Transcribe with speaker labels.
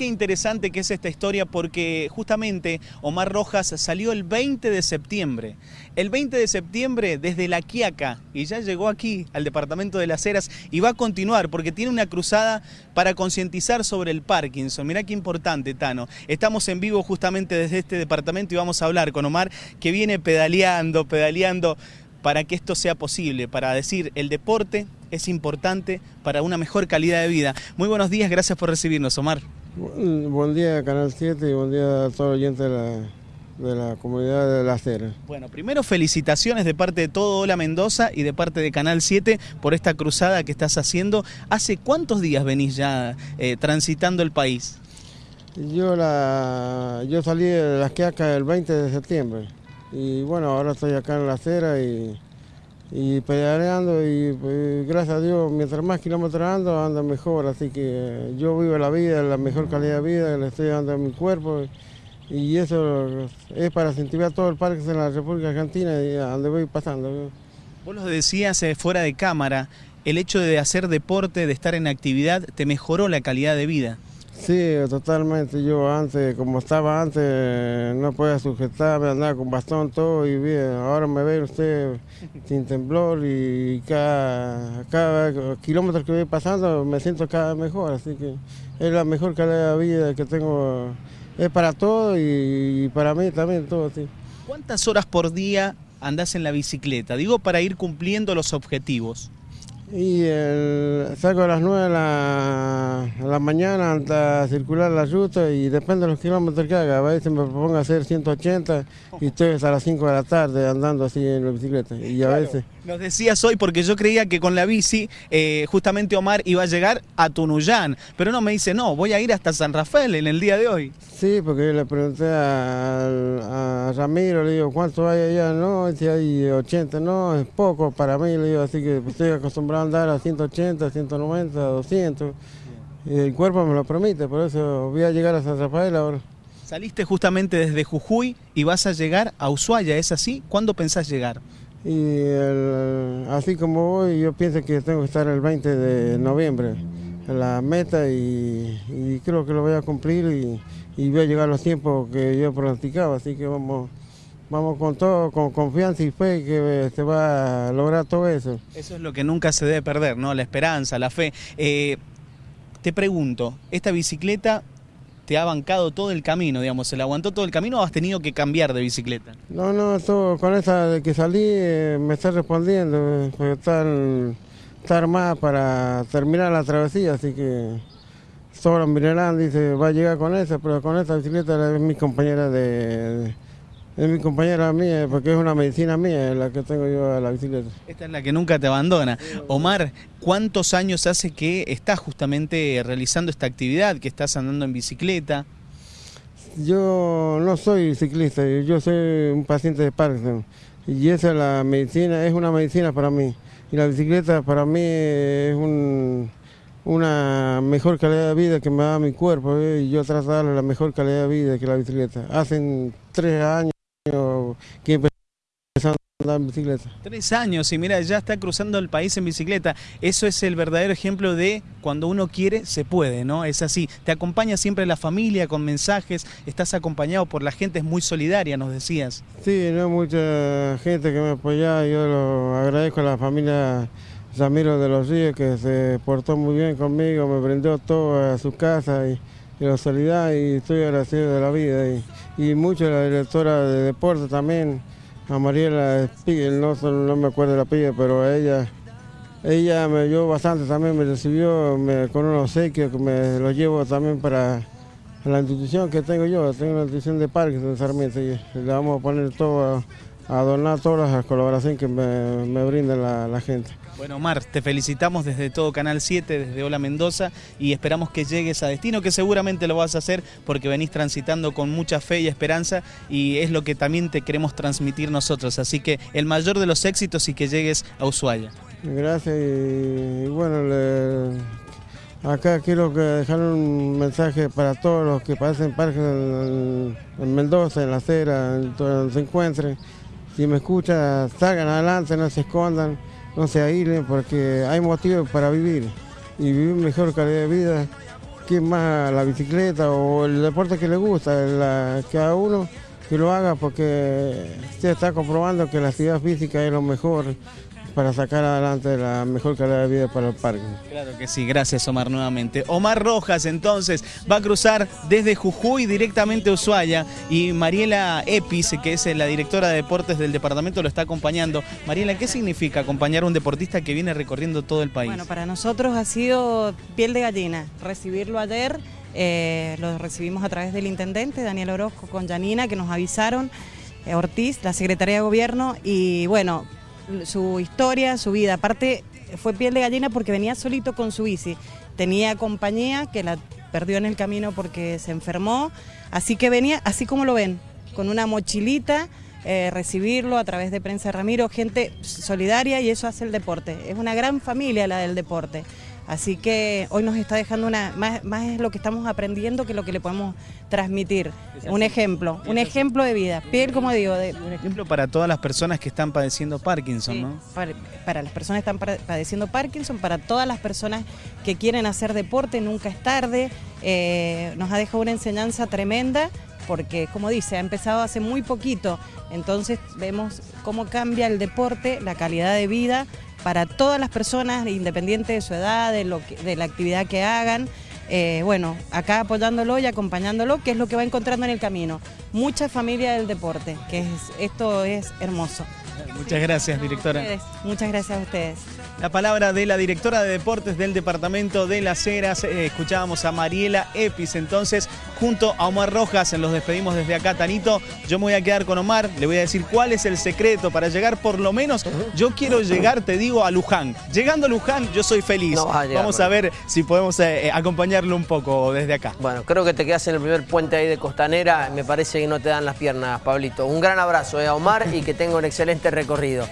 Speaker 1: qué interesante que es esta historia porque justamente Omar Rojas salió el 20 de septiembre. El 20 de septiembre desde La Quiaca y ya llegó aquí al departamento de Las Heras y va a continuar porque tiene una cruzada para concientizar sobre el Parkinson. Mirá qué importante, Tano. Estamos en vivo justamente desde este departamento y vamos a hablar con Omar que viene pedaleando, pedaleando para que esto sea posible, para decir el deporte es importante para una mejor calidad de vida. Muy buenos días, gracias por recibirnos, Omar.
Speaker 2: Buen día, Canal 7, y buen día a todos los oyentes de la, comunidad de La Cera.
Speaker 1: Bueno, primero felicitaciones de parte de todo Hola Mendoza y de parte de Canal 7 por esta cruzada que estás haciendo. ¿Hace cuántos días venís ya eh, transitando el país?
Speaker 2: Yo, la, yo salí de las Quiacas el 20 de septiembre y bueno, ahora estoy acá en La Cera y y pedaleando y pues, gracias a Dios, mientras más kilómetros ando, ando mejor, así que yo vivo la vida, la mejor calidad de vida, le estoy dando a mi cuerpo y eso es para incentivar todo el parque en la República Argentina y a donde voy pasando.
Speaker 1: Vos lo decías eh, fuera de cámara, el hecho de hacer deporte, de estar en actividad, te mejoró la calidad de vida.
Speaker 2: Sí, totalmente. Yo antes, como estaba antes, no podía sujetarme, andaba con bastón todo y bien. Ahora me ve usted sin temblor y cada, cada kilómetro que voy pasando me siento cada vez mejor. Así que es la mejor calidad de vida que tengo. Es para todo y, para mí también todo. Sí.
Speaker 1: ¿Cuántas horas por día andás en la bicicleta? Digo, para ir cumpliendo los objetivos.
Speaker 2: Y el, salgo a las 9 de la, mañana hasta circular la ruta y depende de los kilómetros que haga. A veces me propongo hacer 180 y estoy hasta las 5 de la tarde andando así en la bicicleta. Y a veces...
Speaker 1: Nos decías hoy porque yo creía que con la bici eh, justamente Omar iba a llegar a Tunuyán, pero no me dice, no, voy a ir hasta San Rafael en el día de hoy.
Speaker 2: Sí, porque yo le pregunté a, Ramiro, le digo, ¿cuánto hay allá? No, si hay 80, no, es poco para mí, le digo, así que estoy acostumbrado a andar a 180, 190, 200. Y el cuerpo me lo permite, por eso voy a llegar a San Rafael ahora.
Speaker 1: Saliste justamente desde Jujuy y vas a llegar a Ushuaia, ¿es así? ¿Cuándo pensás llegar?
Speaker 2: Y así como voy, yo pienso que tengo que estar el 20 de noviembre la meta y, creo que lo voy a cumplir y, voy a llegar a los tiempos que yo pronosticaba, así que vamos, vamos con todo, con confianza y fe que se va a lograr todo eso.
Speaker 1: Eso es lo que nunca se debe perder, ¿no? La esperanza, la fe. Eh, te pregunto, ¿esta bicicleta te ha bancado todo el camino, digamos, se la aguantó todo el camino o has tenido que cambiar de bicicleta?
Speaker 2: No, no, todo, con esa de que salí eh, me está respondiendo, porque está, está armada para terminar la travesía, así que sobra minerán, dice, va a llegar con esa, pero con esa bicicleta es mi compañera de es mi compañera mía, porque es una medicina mía la que tengo yo a la bicicleta.
Speaker 1: Esta es la que nunca te abandona. Omar, ¿cuántos años hace que estás justamente realizando esta actividad, que estás andando en bicicleta?
Speaker 2: Yo no soy ciclista, yo soy un paciente de Parkinson. Y esa es la medicina, es una medicina para mí. Y la bicicleta para mí es una mejor calidad de vida que me da mi cuerpo. ¿eh? Y yo trato de darle la mejor calidad de vida que la bicicleta. Hacen tres años que empezó a andar en bicicleta.
Speaker 1: Tres años y mira, ya está cruzando el país en bicicleta. Eso es el verdadero ejemplo de cuando uno quiere, se puede, ¿no? Es así. Te acompaña siempre la familia con mensajes, estás acompañado por la gente, es muy solidaria, nos decías.
Speaker 2: Sí, no mucha gente que me apoya, yo lo agradezco a la familia Ramiro de los Ríos que se portó muy bien conmigo, me brindó todo a su casa y y la solidaridad y estoy agradecido de la vida. Y, mucho la directora de deporte también, a Mariela Spiegel, no, no me acuerdo de la pilla, pero ella, ella me ayudó bastante también, me recibió con unos obsequios que me los llevo también para la institución que tengo yo, tengo una institución de parques en Sarmiento y le vamos a poner todo a, donar todas las colaboraciones que me, me brinda la gente.
Speaker 1: Bueno, Omar, te felicitamos desde todo Canal 7, desde Hola Mendoza y esperamos que llegues a destino, que seguramente lo vas a hacer porque venís transitando con mucha fe y esperanza y es lo que también te queremos transmitir nosotros. Así que el mayor de los éxitos y que llegues a Ushuaia.
Speaker 2: Gracias y, bueno, acá quiero dejar un mensaje para todos los que pasen parques en, en Mendoza, en la acera, en donde se encuentren. Si me escuchan, salgan adelante, no se escondan no se aíslen porque hay motivos para vivir y vivir mejor calidad de vida. Quién más la bicicleta o el deporte que le gusta, la, que a uno que lo haga porque se está comprobando que la actividad física es lo mejor para sacar adelante la mejor calidad de vida para el parque.
Speaker 1: Claro que sí, gracias Omar nuevamente. Omar Rojas entonces va a cruzar desde Jujuy directamente a Ushuaia y Mariela Epis, que es la directora de deportes del departamento, lo está acompañando. Mariela, ¿qué significa acompañar a un deportista que viene recorriendo todo el país?
Speaker 3: Bueno, para nosotros ha sido piel de gallina recibirlo ayer. Eh, lo recibimos a través del intendente Daniel Orozco con Janina que nos avisaron, eh, Ortiz, la Secretaría de Gobierno y bueno, su historia, su vida. Aparte, fue piel de gallina porque venía solito con su bici. Tenía compañía que la perdió en el camino porque se enfermó. Así que venía, así como lo ven, con una mochilita, eh, recibirlo a través de Prensa Ramiro, gente solidaria y eso hace el deporte. Es una gran familia la del deporte. Así que hoy nos está dejando una, más, más es lo que estamos aprendiendo que lo que le podemos transmitir. Un ejemplo, un ejemplo de vida. Piel, como digo. De,
Speaker 1: un ejemplo para todas las personas que están padeciendo Parkinson,
Speaker 3: sí,
Speaker 1: ¿no?
Speaker 3: Para, para, las personas que están padeciendo Parkinson, para todas las personas que quieren hacer deporte, nunca es tarde. Eh, nos ha dejado una enseñanza tremenda porque como dice, ha empezado hace muy poquito, entonces vemos cómo cambia el deporte, la calidad de vida para todas las personas, independiente de su edad, de, lo que, de la actividad que hagan. Eh, bueno, acá apoyándolo y acompañándolo, que es lo que va encontrando en el camino. Mucha familia del deporte, que es, esto es hermoso.
Speaker 1: Muchas gracias, directora.
Speaker 3: Muchas gracias a ustedes.
Speaker 1: La palabra de la directora de deportes del departamento de Las Heras. Eh, escuchábamos a Mariela Epis. Entonces, junto a Omar Rojas, nos despedimos desde acá, Tanito. Yo me voy a quedar con Omar. Le voy a decir cuál es el secreto para llegar, por lo menos. Yo quiero llegar, te digo, a Luján. Llegando a Luján, yo soy feliz. No a llegar, Vamos a ver si podemos eh, acompañarlo un poco desde acá.
Speaker 4: Bueno, creo que te quedas en el primer puente ahí de Costanera. Me parece que no te dan las piernas, Pablito. Un gran abrazo eh, a Omar y que tenga un excelente recorrido.